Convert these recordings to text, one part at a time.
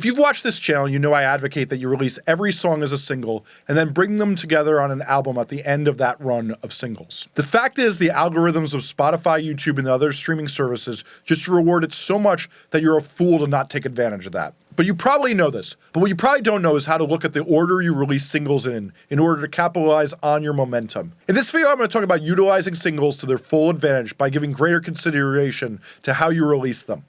If you've watched this channel, you know I advocate that you release every song as a single and then bring them together on an album at the end of that run of singles. The fact is, the algorithms of Spotify, YouTube, and other streaming services just reward it so much that you're a fool to not take advantage of that. But you probably know this. But what you probably don't know is how to look at the order you release singles in in order to capitalize on your momentum. In this video, I'm going to talk about utilizing singles to their full advantage by giving greater consideration to how you release them.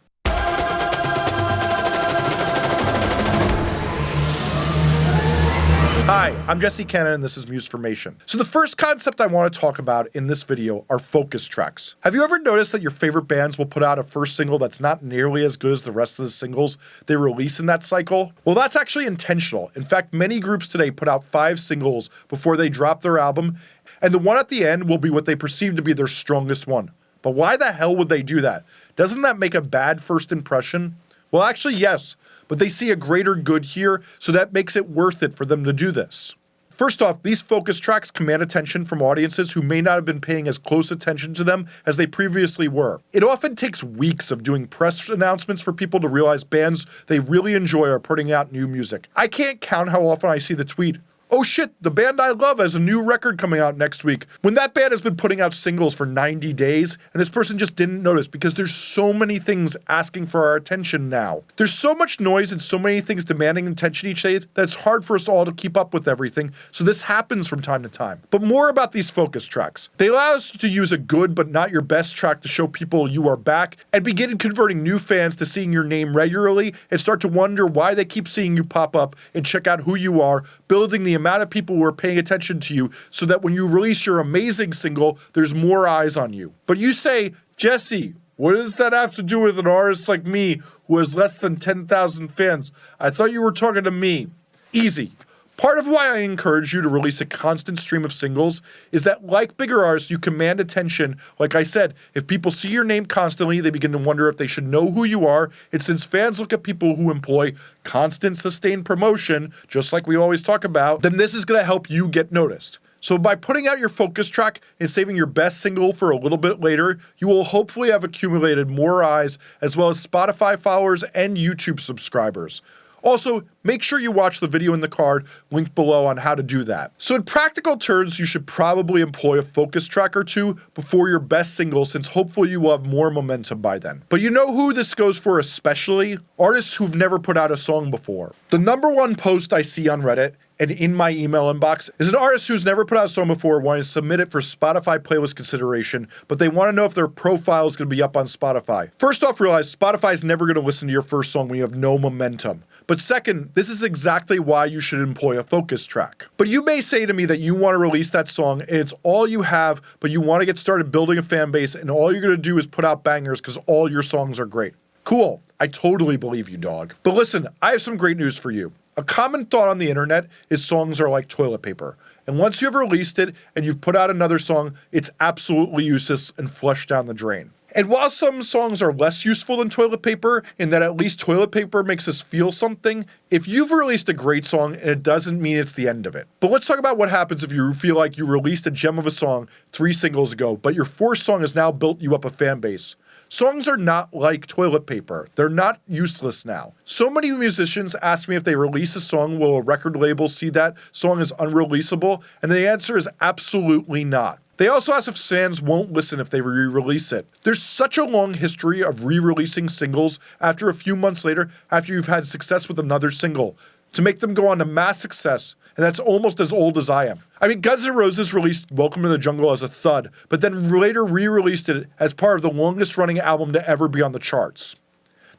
Hi, I'm Jesse Cannon and this is Musformation. So the first concept I want to talk about in this video are focus tracks. Have you ever noticed that your favorite bands will put out a first single that's not nearly as good as the rest of the singles they release in that cycle? Well, that's actually intentional. In fact, many groups today put out five singles before they drop their album, and the one at the end will be what they perceive to be their strongest one. But why the hell would they do that? Doesn't that make a bad first impression? Well, actually, yes, but they see a greater good here, so that makes it worth it for them to do this. First off, these focus tracks command attention from audiences who may not have been paying as close attention to them as they previously were. It often takes weeks of doing press announcements for people to realize bands they really enjoy are putting out new music. I can't count how often I see the tweet, oh shit, the band I love has a new record coming out next week. When that band has been putting out singles for 90 days, and this person just didn't notice because there's so many things asking for our attention now. There's so much noise and so many things demanding attention each day that it's hard for us all to keep up with everything, so this happens from time to time. But more about these focus tracks. They allow us to use a good but not your best track to show people you are back, and begin converting new fans to seeing your name regularly and start to wonder why they keep seeing you pop up and check out who you are, building the amount of people who are paying attention to you so that when you release your amazing single, there's more eyes on you. But you say, Jesse, what does that have to do with an artist like me who has less than 10,000 fans? I thought you were talking to me. Easy. Part of why I encourage you to release a constant stream of singles is that, like bigger artists, you command attention. Like I said, if people see your name constantly, they begin to wonder if they should know who you are. And since fans look at people who employ constant, sustained promotion, just like we always talk about, then this is going to help you get noticed. So by putting out your focus track and saving your best single for a little bit later, you will hopefully have accumulated more eyes as well as Spotify followers and YouTube subscribers. Also, make sure you watch the video in the card linked below on how to do that. So in practical terms, you should probably employ a focus track or two before your best single since hopefully you will have more momentum by then. But you know who this goes for especially? Artists who've never put out a song before. The number one post I see on Reddit and in my email inbox is an artist who's never put out a song before wanting to submit it for Spotify playlist consideration, but they want to know if their profile is going to be up on Spotify. First off, realize Spotify is never going to listen to your first song when you have no momentum. But second, this is exactly why you should employ a focus track. But you may say to me that you want to release that song and it's all you have, but you want to get started building a fan base and all you're going to do is put out bangers because all your songs are great. Cool. I totally believe you, dog. But listen, I have some great news for you. A common thought on the internet is songs are like toilet paper. And once you've released it and you've put out another song, it's absolutely useless and flushed down the drain. And while some songs are less useful than toilet paper, in that at least toilet paper makes us feel something, if you've released a great song and it doesn't mean it's the end of it. But let's talk about what happens if you feel like you released a gem of a song three singles ago, but your fourth song has now built you up a fan base. Songs are not like toilet paper. They're not useless now. So many musicians ask me if they release a song, will a record label see that song as unreleasable? And the answer is absolutely not. They also ask if fans won't listen if they re release it. There's such a long history of re releasing singles after a few months later, after you've had success with another single, to make them go on to mass success, and that's almost as old as I am. I mean, Guns N' Roses released Welcome to the Jungle as a thud, but then later re released it as part of the longest running album to ever be on the charts.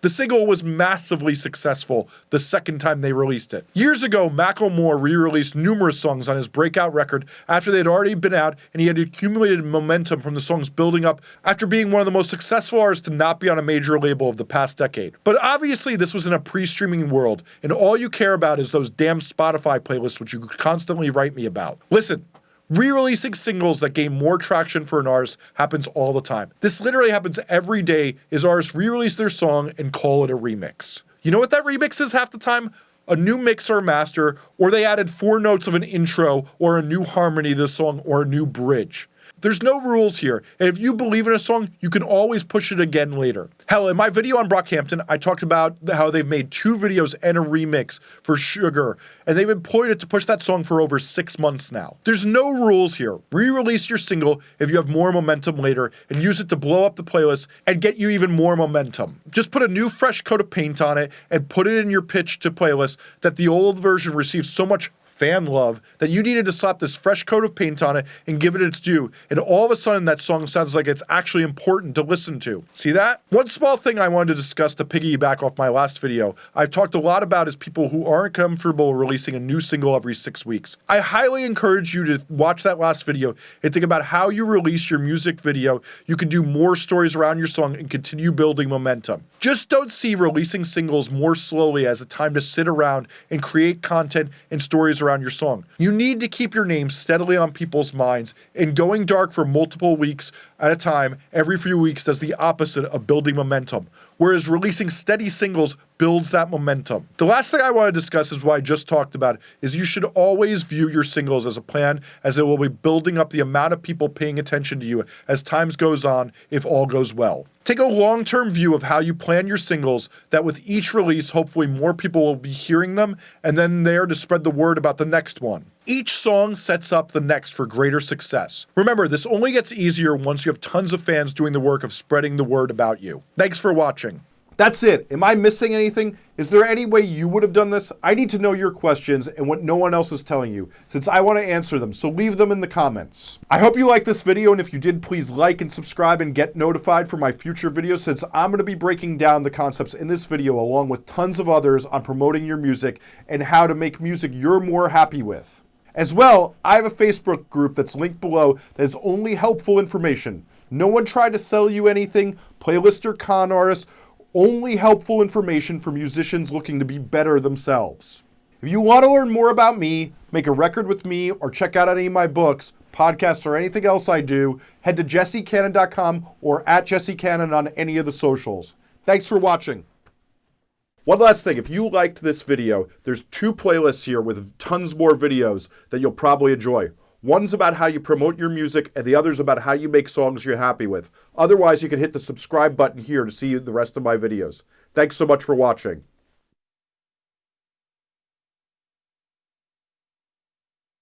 The single was massively successful the second time they released it. Years ago, Macklemore re-released numerous songs on his breakout record after they had already been out and he had accumulated momentum from the songs building up after being one of the most successful artists to not be on a major label of the past decade. But obviously this was in a pre-streaming world and all you care about is those damn Spotify playlists which you constantly write me about. Listen, Re-releasing singles that gain more traction for an artist happens all the time. This literally happens every day is artists re-release their song and call it a remix. You know what that remix is half the time? A new mix or master, or they added four notes of an intro or a new harmony to the song or a new bridge. There's no rules here, and if you believe in a song, you can always push it again later. Hell, in my video on Brockhampton, I talked about how they've made two videos and a remix for Sugar, and they've employed it to push that song for over six months now. There's no rules here. Re-release your single if you have more momentum later, and use it to blow up the playlist and get you even more momentum. Just put a new fresh coat of paint on it and put it in your pitch to playlist that the old version received so much fan love that you needed to slap this fresh coat of paint on it and give it its due. And all of a sudden, that song sounds like it's actually important to listen to. See that? One small thing I wanted to discuss to piggyback off my last video, I've talked a lot about is people who aren't comfortable releasing a new single every six weeks. I highly encourage you to watch that last video and think about how you release your music video. You can do more stories around your song and continue building momentum. Just don't see releasing singles more slowly as a time to sit around and create content and stories around around your song. You need to keep your name steadily on people's minds, and going dark for multiple weeks at a time every few weeks does the opposite of building momentum, whereas releasing steady singles builds that momentum. The last thing I want to discuss is what I just talked about is you should always view your singles as a plan as it will be building up the amount of people paying attention to you as times goes on if all goes well. Take a long-term view of how you plan your singles that with each release hopefully more people will be hearing them and then there to spread the word about the next one. Each song sets up the next for greater success. Remember, this only gets easier once you have tons of fans doing the work of spreading the word about you. Thanks for watching. That's it. Am I missing anything? Is there any way you would have done this? I need to know your questions and what no one else is telling you, since I want to answer them, so leave them in the comments. I hope you liked this video, and if you did, please like and subscribe and get notified for my future videos, since I'm going to be breaking down the concepts in this video along with tons of others on promoting your music and how to make music you're more happy with. As well, I have a Facebook group that's linked below that is only helpful information. No one tried to sell you anything, playlist or con artists, only helpful information for musicians looking to be better themselves. If you want to learn more about me, make a record with me, or check out any of my books, podcasts, or anything else I do, head to jessecannon.com or at jessecannon on any of the socials. Thanks for watching. One last thing, if you liked this video, there's two playlists here with tons more videos that you'll probably enjoy. One's about how you promote your music, and the other's about how you make songs you're happy with. Otherwise, you can hit the subscribe button here to see the rest of my videos. Thanks so much for watching.